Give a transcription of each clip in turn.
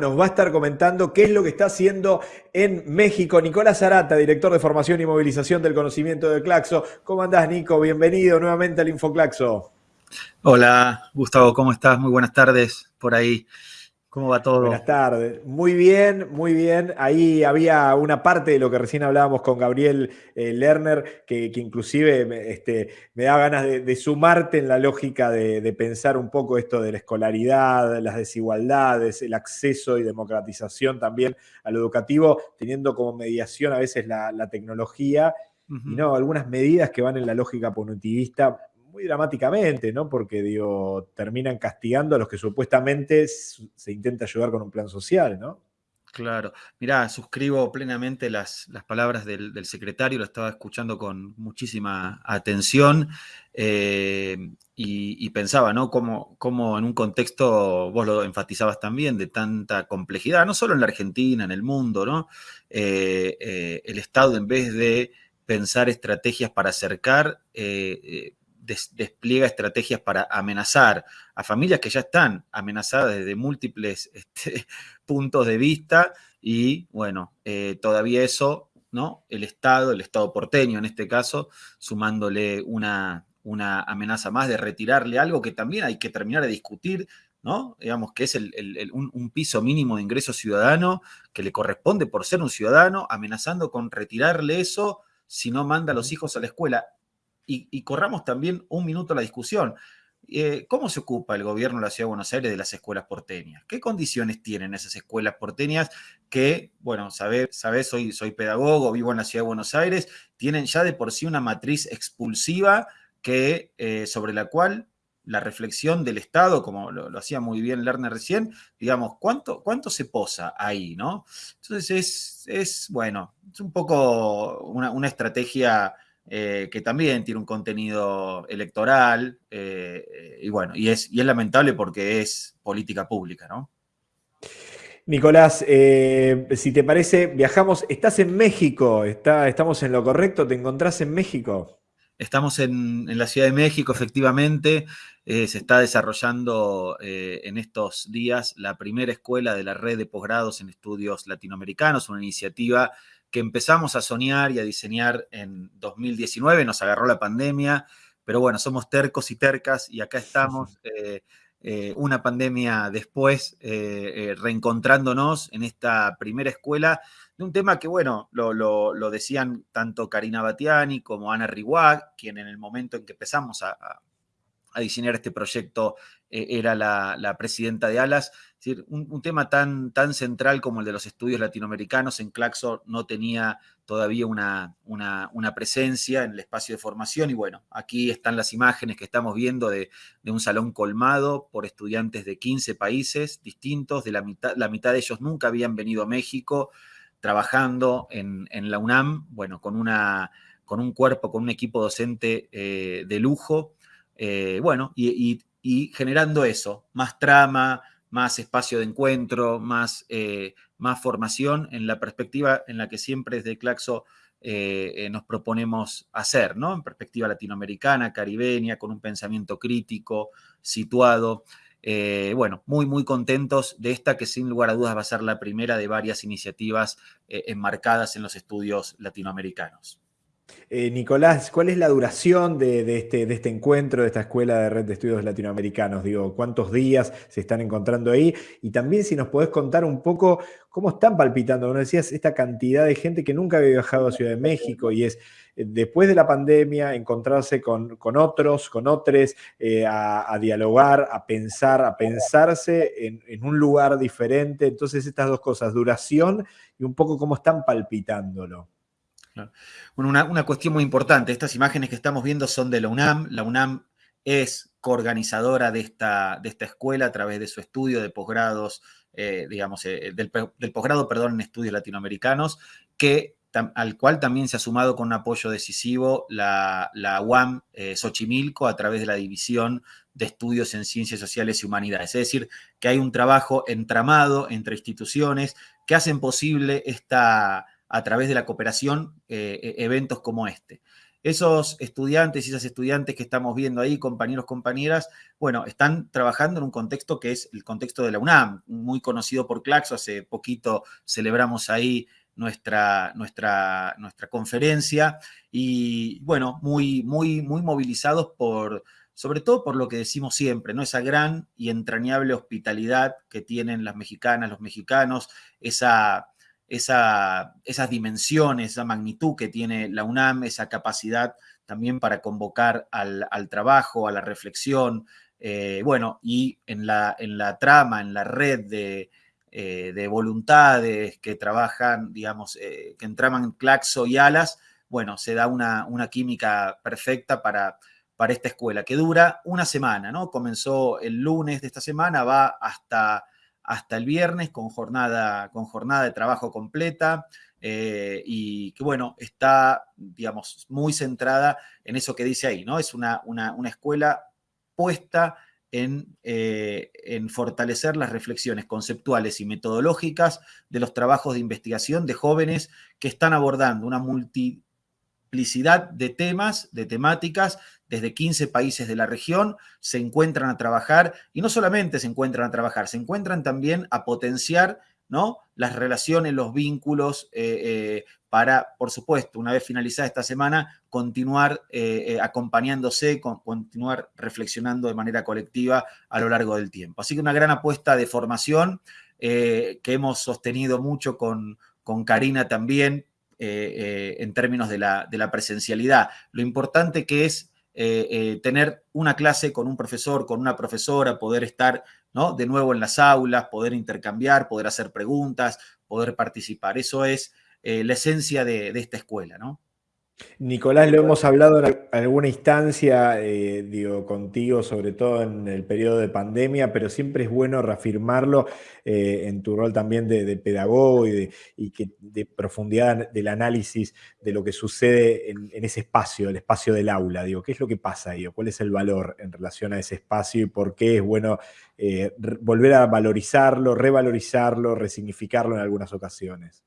nos va a estar comentando qué es lo que está haciendo en México. Nicolás Arata, director de formación y movilización del conocimiento de Claxo. ¿Cómo andás, Nico? Bienvenido nuevamente al InfoClaxo. Hola, Gustavo, ¿cómo estás? Muy buenas tardes por ahí. ¿Cómo va todo? Buenas tardes. Muy bien, muy bien. Ahí había una parte de lo que recién hablábamos con Gabriel eh, Lerner, que, inclusive me, este, me da ganas de, sumarte en la lógica de, pensar un poco esto de la escolaridad, las desigualdades, el acceso y democratización también a lo educativo, teniendo como mediación a veces la, tecnología y no algunas medidas que van en la lógica punitivista muy dramáticamente, ¿no? Porque, digo, terminan castigando a los que supuestamente se intenta ayudar con un plan social, ¿no? Claro. Mirá, suscribo plenamente las, las palabras del, secretario, lo estaba escuchando con muchísima atención eh, y, pensaba, ¿no? Como, como, en un contexto, vos lo enfatizabas también, de tanta complejidad, no solo en la Argentina, en el mundo, ¿no? Eh, eh, el Estado, en vez de pensar estrategias para acercar, despliega estrategias para amenazar a familias que ya están amenazadas desde múltiples este, puntos de vista y bueno, eh, todavía eso, ¿no? El Estado, el Estado porteño en este caso, sumándole una, una amenaza más de retirarle algo que también hay que terminar de discutir, ¿no? Digamos que es un, un, piso mínimo de ingreso ciudadano que le corresponde por ser un ciudadano, amenazando con retirarle eso si no manda a los hijos a la escuela y, corramos también un minuto la discusión. Eh, ¿Cómo se ocupa el gobierno de la Ciudad de Buenos Aires de las escuelas porteñas? ¿Qué condiciones tienen esas escuelas porteñas que, bueno, sabés, soy, soy pedagogo, vivo en la Ciudad de Buenos Aires, tienen ya de por sí una matriz expulsiva que, eh, sobre la cual la reflexión del Estado, como lo, hacía muy bien Lerner recién, digamos, ¿cuánto, cuánto se posa ahí, no? Entonces es, es bueno, es un poco una, una estrategia eh, que también tiene un contenido electoral, eh, y bueno, y es, y es lamentable porque es política pública, ¿no? Nicolás, eh, si te parece, viajamos, estás en México, está, estamos en lo correcto, ¿te encontrás en México? Estamos en, en la Ciudad de México, efectivamente, se está desarrollando en estos días la primera escuela de la red de posgrados en estudios latinoamericanos, una iniciativa que empezamos a soñar y a diseñar en 2019, nos agarró la pandemia, pero bueno, somos tercos y tercas y acá estamos, eh, eh, una pandemia después, eh, reencontrándonos en esta primera escuela de un tema que, bueno, lo, decían tanto Karina Batiani como Ana Riguá, quien en el momento en que empezamos a a diseñar este proyecto eh, era la, presidenta de ALAS. Un, tema tan, tan, central como el de los estudios latinoamericanos en Claxo no tenía todavía una, una, presencia en el espacio de formación y bueno, aquí están las imágenes que estamos viendo de, un salón colmado por estudiantes de 15 países distintos, de la mitad, la mitad de ellos nunca habían venido a México, trabajando en, la UNAM, bueno, con, una, con un cuerpo, con un equipo docente eh, de lujo, eh, bueno, y, generando eso, más trama, más espacio de encuentro, más, eh, más formación en la perspectiva en la que siempre desde Claxo nos proponemos hacer, ¿no? En perspectiva latinoamericana, caribeña, con un pensamiento crítico, situado. Bueno, muy, muy contentos de esta que sin lugar a dudas va a ser la primera de varias iniciativas enmarcadas en los estudios latinoamericanos. Eh, Nicolás, ¿cuál es la duración este, de, este, encuentro, de esta escuela de red de estudios latinoamericanos? Digo, ¿cuántos días se están encontrando ahí? Y también si nos podés contar un poco cómo están palpitando, como decías, esta cantidad de gente que nunca había viajado a Ciudad de México y es eh, después de la pandemia encontrarse con, otros, con otros, eh, a, dialogar, a pensar, a pensarse en, en un lugar diferente. Entonces estas dos cosas, duración y un poco cómo están palpitándolo. Bueno, una, cuestión muy importante, estas imágenes que estamos viendo son de la UNAM, la UNAM es coorganizadora de esta, de esta escuela a través de su estudio de posgrados, eh, digamos, eh, del, posgrado, perdón, en estudios latinoamericanos, que, al cual también se ha sumado con un apoyo decisivo la, la UAM eh, Xochimilco a través de la División de Estudios en Ciencias Sociales y Humanidades. Es decir, que hay un trabajo entramado entre instituciones que hacen posible esta, a través de la cooperación eh, e, eventos como este. esos estudiantes y esas estudiantes que estamos viendo ahí, compañeros, compañeras, bueno, están trabajando en un contexto que es el contexto de la UNAM, muy conocido por Claxo, hace poquito celebramos ahí nuestra, nuestra, nuestra conferencia y bueno, muy, muy, muy movilizados por, sobre todo por lo que decimos siempre, ¿no? Esa gran y entrañable hospitalidad que tienen las mexicanas, los mexicanos, esa esas dimensiones, esa magnitud que tiene la UNAM, esa capacidad también para convocar al, trabajo, a la reflexión, eh, bueno, y en la, en la, trama, en la red de, eh, voluntades que trabajan, digamos, eh, que entraman Claxo y Alas, bueno, se da una, una química perfecta para, para esta escuela, que dura una semana, ¿no? Comenzó el lunes de esta semana, va hasta hasta el viernes con jornada, con jornada de trabajo completa eh, y que, bueno, está, digamos, muy centrada en eso que dice ahí, ¿no? Es una, una, escuela puesta en, eh, en, fortalecer las reflexiones conceptuales y metodológicas de los trabajos de investigación de jóvenes que están abordando una multiplicidad de temas, de temáticas, desde 15 países de la región, se encuentran a trabajar y no solamente se encuentran a trabajar, se encuentran también a potenciar ¿no? las relaciones, los vínculos, eh, eh, para, por supuesto, una vez finalizada esta semana, continuar eh, acompañándose, continuar reflexionando de manera colectiva a lo largo del tiempo. Así que una gran apuesta de formación que hemos sostenido mucho con, con Karina también, en términos de la, de la, presencialidad. Lo importante que es eh, eh, tener una clase con un profesor, con una profesora, poder estar ¿no? de nuevo en las aulas, poder intercambiar, poder hacer preguntas, poder participar. Eso es eh, la esencia de, de esta escuela, ¿no? Nicolás, lo hemos hablado en alguna instancia, eh, digo, contigo, sobre todo en el periodo de pandemia, pero siempre es bueno reafirmarlo eh, en tu rol también de, pedagogo y, de, que, de profundidad del análisis de lo que sucede en, ese espacio, el espacio del aula. Digo, ¿qué es lo que pasa ahí? ¿Cuál es el valor en relación a ese espacio y por qué es bueno eh, volver a valorizarlo, revalorizarlo, resignificarlo en algunas ocasiones?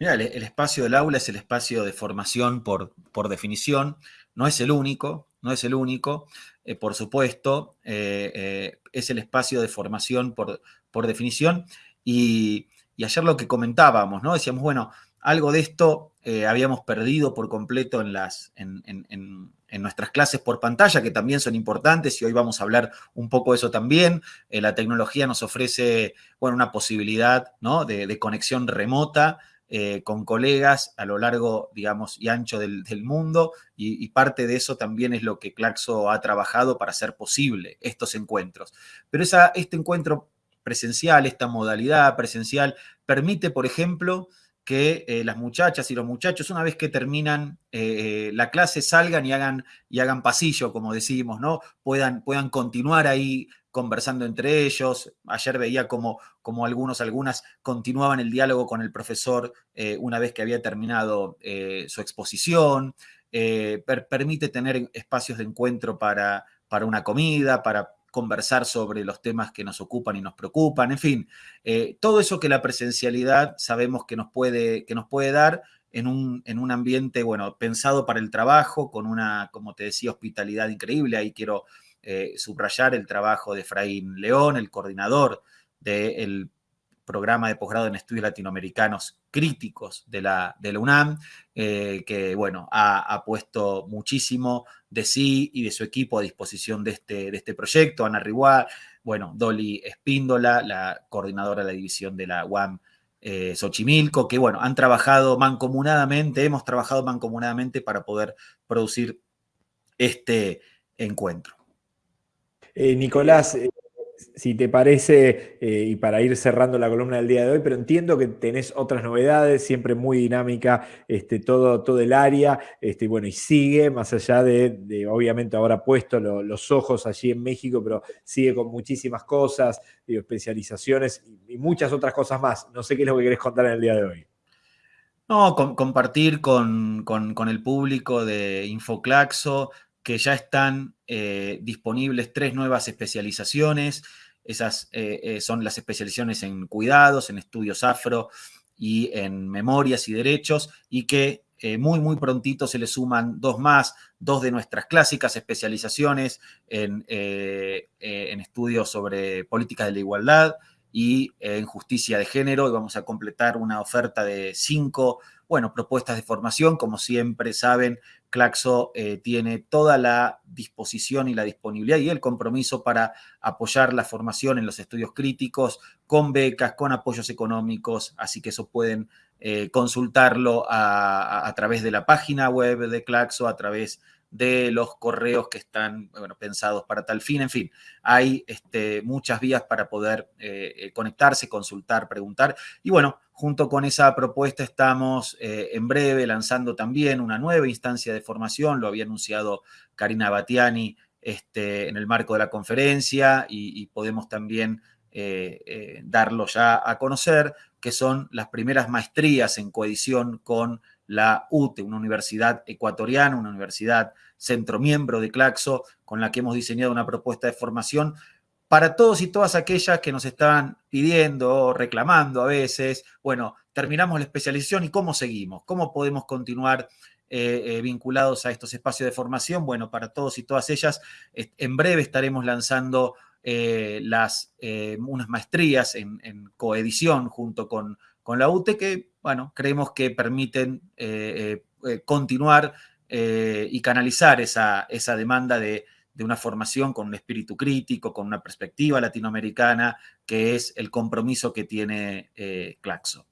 Mira, el, espacio del aula es el espacio de formación por, por definición, no es el único, no es el único, eh, por supuesto, eh, eh, es el espacio de formación por, por definición. Y, ayer lo que comentábamos, ¿no? Decíamos, bueno, algo de esto habíamos perdido por completo en, las, en, nuestras clases por pantalla, que también son importantes, y hoy vamos a hablar un poco de eso también. la tecnología nos ofrece, bueno, una posibilidad, ¿no? de, de conexión remota, eh, con colegas a lo largo, digamos, y ancho del, mundo, y, parte de eso también es lo que Claxo ha trabajado para hacer posible estos encuentros. Pero esa, este encuentro presencial, esta modalidad presencial, permite, por ejemplo, que eh, las muchachas y los muchachos, una vez que terminan eh, la clase, salgan y hagan, y hagan pasillo, como decimos, ¿no? Puedan, puedan continuar ahí conversando entre ellos. Ayer veía como, como algunos, algunas continuaban el diálogo con el profesor eh, una vez que había terminado eh, su exposición. Eh, permite tener espacios de encuentro para, para una comida, para conversar sobre los temas que nos ocupan y nos preocupan, en fin, todo eso que la presencialidad sabemos que nos puede, que nos puede dar en un, en un ambiente, bueno, pensado para el trabajo, con una, como te decía, hospitalidad increíble. Ahí quiero eh, subrayar el trabajo de Efraín León, el coordinador del programa de posgrado en estudios latinoamericanos críticos de la, UNAM, eh, que bueno, ha, puesto muchísimo de sí y de su equipo a disposición de este, de este proyecto. Ana Riguá, bueno, Dolly Espíndola, la coordinadora de la división de la UAM eh, Xochimilco, que bueno, han trabajado mancomunadamente, hemos trabajado mancomunadamente para poder producir este encuentro. Eh, Nicolás, si te parece, eh, y para ir cerrando la columna del día de hoy, pero entiendo que tenés otras novedades, siempre muy dinámica, este, todo, todo el área, este, bueno, y sigue, más allá de, obviamente ahora puesto los ojos allí en México, pero sigue con muchísimas cosas, especializaciones y, muchas otras cosas más. No sé qué es lo que querés contar en el día de hoy. No, compartir con, con, el público de Infoclaxo que ya están eh, disponibles tres nuevas especializaciones. Esas eh, eh, son las especializaciones en cuidados, en estudios afro y en memorias y derechos, y que muy, muy prontito se le suman dos más, dos de nuestras clásicas especializaciones en, en estudios sobre políticas de la igualdad y en justicia de género. Y vamos a completar una oferta de cinco bueno, propuestas de formación, como siempre saben, Claxo eh, tiene toda la disposición y la disponibilidad y el compromiso para apoyar la formación en los estudios críticos con becas, con apoyos económicos, así que eso pueden eh, consultarlo a, través de la página web de Claxo, a través de los correos que están bueno, pensados para tal fin. En fin, hay este, muchas vías para poder eh, conectarse, consultar, preguntar. Y bueno, junto con esa propuesta estamos eh, en breve lanzando también una nueva instancia de formación, lo había anunciado Karina Batiani este, en el marco de la conferencia y, podemos también eh, darlo ya a conocer, que son las primeras maestrías en coedición con la UTE, una universidad ecuatoriana, una universidad centro miembro de Claxo, con la que hemos diseñado una propuesta de formación para todos y todas aquellas que nos están pidiendo, reclamando a veces, bueno, terminamos la especialización y cómo seguimos, cómo podemos continuar eh, eh, vinculados a estos espacios de formación. Bueno, para todos y todas ellas, en breve estaremos lanzando eh, las, unas maestrías en, en coedición junto con con la UTE que, bueno, creemos que permiten eh, eh, continuar eh, y canalizar esa, esa demanda de, una formación con un espíritu crítico, con una perspectiva latinoamericana, que es el compromiso que tiene Claxo.